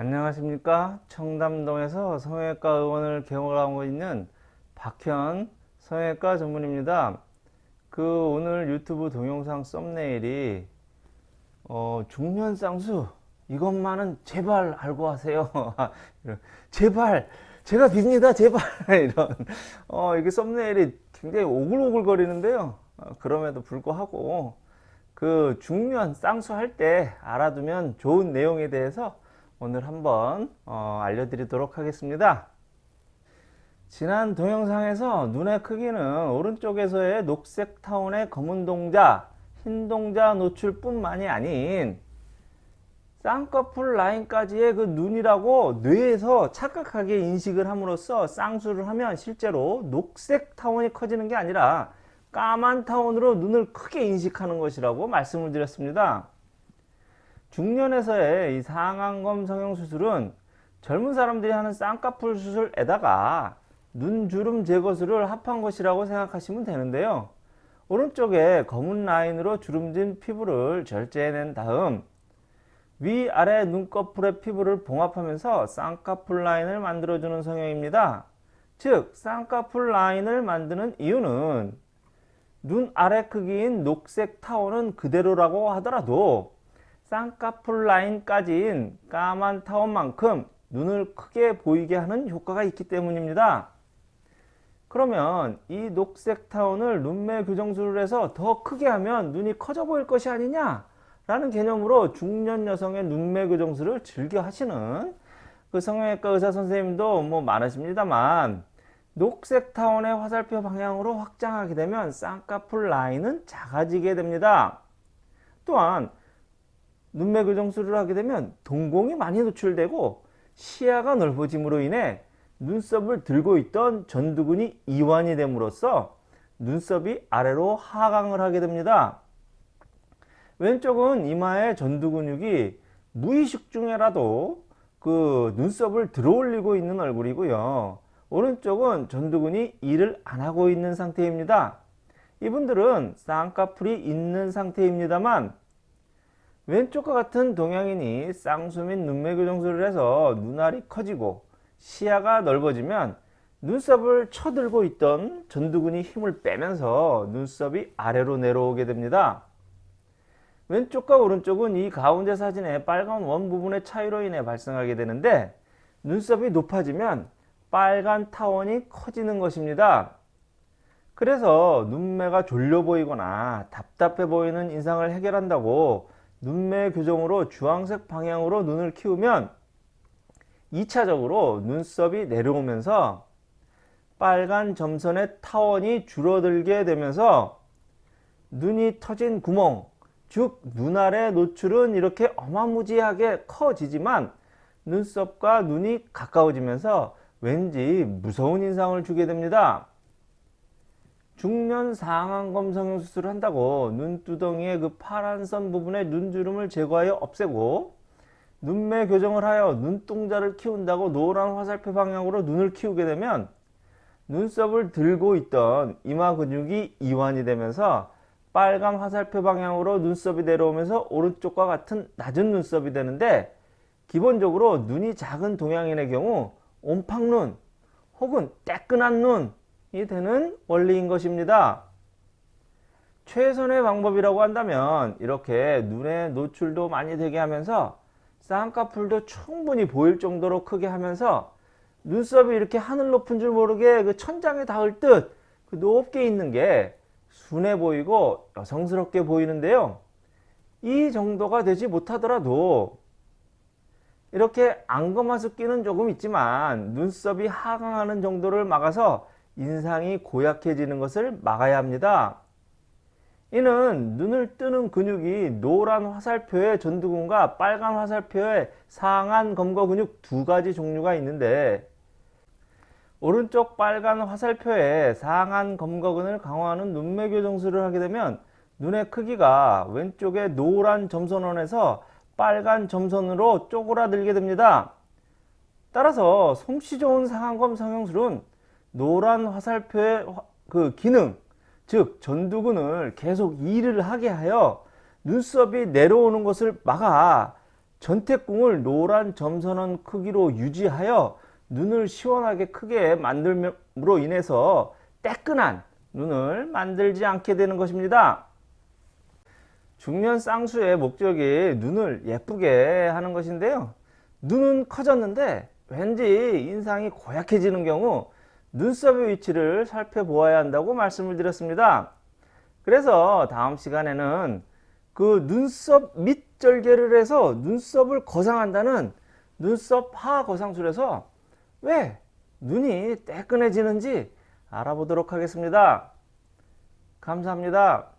안녕하십니까? 청담동에서 성형외과 의원을 개원하고 있는 박현 성형외과 전문입니다. 그 오늘 유튜브 동영상 썸네일이 어, 중년 쌍수 이것만은 제발 알고 하세요. 제발 제가 빕니다 제발. 이런 어, 이게 썸네일이 굉장히 오글오글 거리는데요. 어, 그럼에도 불구하고 그 중년 쌍수 할 때 알아두면 좋은 내용에 대해서 오늘 한번 어, 알려드리도록 하겠습니다. 지난 동영상에서 눈의 크기는 오른쪽에서의 녹색 타운의 검은 동자, 흰 동자 노출 뿐만이 아닌 쌍꺼풀 라인까지의 그 눈이라고 뇌에서 착각하게 인식을 함으로써 쌍수를 하면 실제로 녹색 타운이 커지는 게 아니라 까만 타운으로 눈을 크게 인식하는 것이라고 말씀을 드렸습니다. 중년에서의 이 상안검 성형수술은 젊은 사람들이 하는 쌍꺼풀 수술에다가 눈주름 제거술을 합한 것이라고 생각하시면 되는데요. 오른쪽에 검은 라인으로 주름진 피부를 절제해낸 다음 위아래 눈꺼풀의 피부를 봉합하면서 쌍꺼풀 라인을 만들어주는 성형입니다. 즉 쌍꺼풀 라인을 만드는 이유는 눈 아래 크기인 녹색 타원은 그대로라고 하더라도 쌍꺼풀 라인까지인 까만 타원만큼 눈을 크게 보이게 하는 효과가 있기 때문입니다. 그러면 이 녹색 타원을 눈매 교정술을 해서 더 크게 하면 눈이 커져 보일 것이 아니냐 라는 개념으로 중년 여성의 눈매 교정술을 즐겨 하시는 그 성형외과 의사 선생님도 뭐 많으십니다만 녹색 타원의 화살표 방향으로 확장하게 되면 쌍꺼풀 라인은 작아지게 됩니다. 또한 눈매 교정술을 하게 되면 동공이 많이 노출되고 시야가 넓어짐으로 인해 눈썹을 들고 있던 전두근이 이완이 됨으로써 눈썹이 아래로 하강을 하게 됩니다. 왼쪽은 이마의 전두근육이 무의식 중에라도 그 눈썹을 들어올리고 있는 얼굴이고요. 오른쪽은 전두근이 일을 안 하고 있는 상태입니다. 이분들은 쌍꺼풀이 있는 상태입니다만 왼쪽과 같은 동양인이 쌍수 및 눈매 교정술을 해서 눈알이 커지고 시야가 넓어지면 눈썹을 쳐들고 있던 전두근이 힘을 빼면서 눈썹이 아래로 내려오게 됩니다. 왼쪽과 오른쪽은 이 가운데 사진의 빨간 원 부분의 차이로 인해 발생하게 되는데 눈썹이 높아지면 빨간 타원이 커지는 것입니다. 그래서 눈매가 졸려 보이거나 답답해 보이는 인상을 해결한다고 눈매 교정으로 주황색 방향으로 눈을 키우면 2차적으로 눈썹이 내려오면서 빨간 점선의 타원이 줄어들게 되면서 눈이 터진 구멍 즉 눈알의 노출은 이렇게 어마무지하게 커지지만 눈썹과 눈이 가까워지면서 왠지 무서운 인상을 주게 됩니다. 중년 상안 검 성형 수술을 한다고 눈두덩이의 그 파란 선 부분의 눈주름을 제거하여 없애고 눈매 교정을 하여 눈동자를 키운다고 노란 화살표 방향으로 눈을 키우게 되면 눈썹을 들고 있던 이마 근육이 이완이 되면서 빨간 화살표 방향으로 눈썹이 내려오면서 오른쪽과 같은 낮은 눈썹이 되는데 기본적으로 눈이 작은 동양인의 경우 옴팡눈 혹은 따끈한 눈이 되는 원리인 것입니다. 최선의 방법이라고 한다면 이렇게 눈의 노출도 많이 되게 하면서 쌍꺼풀도 충분히 보일 정도로 크게 하면서 눈썹이 이렇게 하늘 높은 줄 모르게 그 천장에 닿을 듯 그 높게 있는 게 순해 보이고 여성스럽게 보이는데요. 이 정도가 되지 못하더라도 이렇게 안검하습기는 조금 있지만 눈썹이 하강하는 정도를 막아서 인상이 고약해지는 것을 막아야 합니다. 이는 눈을 뜨는 근육이 노란 화살표의 전두근과 빨간 화살표의 상안 검거 근육 두 가지 종류가 있는데 오른쪽 빨간 화살표의 상안 검거근을 강화하는 눈매 교정술을 하게 되면 눈의 크기가 왼쪽의 노란 점선원에서 빨간 점선으로 쪼그라들게 됩니다. 따라서 솜씨 좋은 상안검 성형술은 노란 화살표의 그 기능 즉 전두근을 계속 일을 하게 하여 눈썹이 내려오는 것을 막아 전태궁을 노란 점선원 크기로 유지하여 눈을 시원하게 크게 만들므로 인해서 따끈한 눈을 만들지 않게 되는 것입니다. 중년 쌍수의 목적이 눈을 예쁘게 하는 것인데요. 눈은 커졌는데 왠지 인상이 고약해지는 경우 눈썹의 위치를 살펴보아야 한다고 말씀을 드렸습니다. 그래서 다음 시간에는 그 눈썹 밑절개를 해서 눈썹을 거상한다는 눈썹 하거상술에서 왜 눈이 따끈해지는지 알아보도록 하겠습니다. 감사합니다.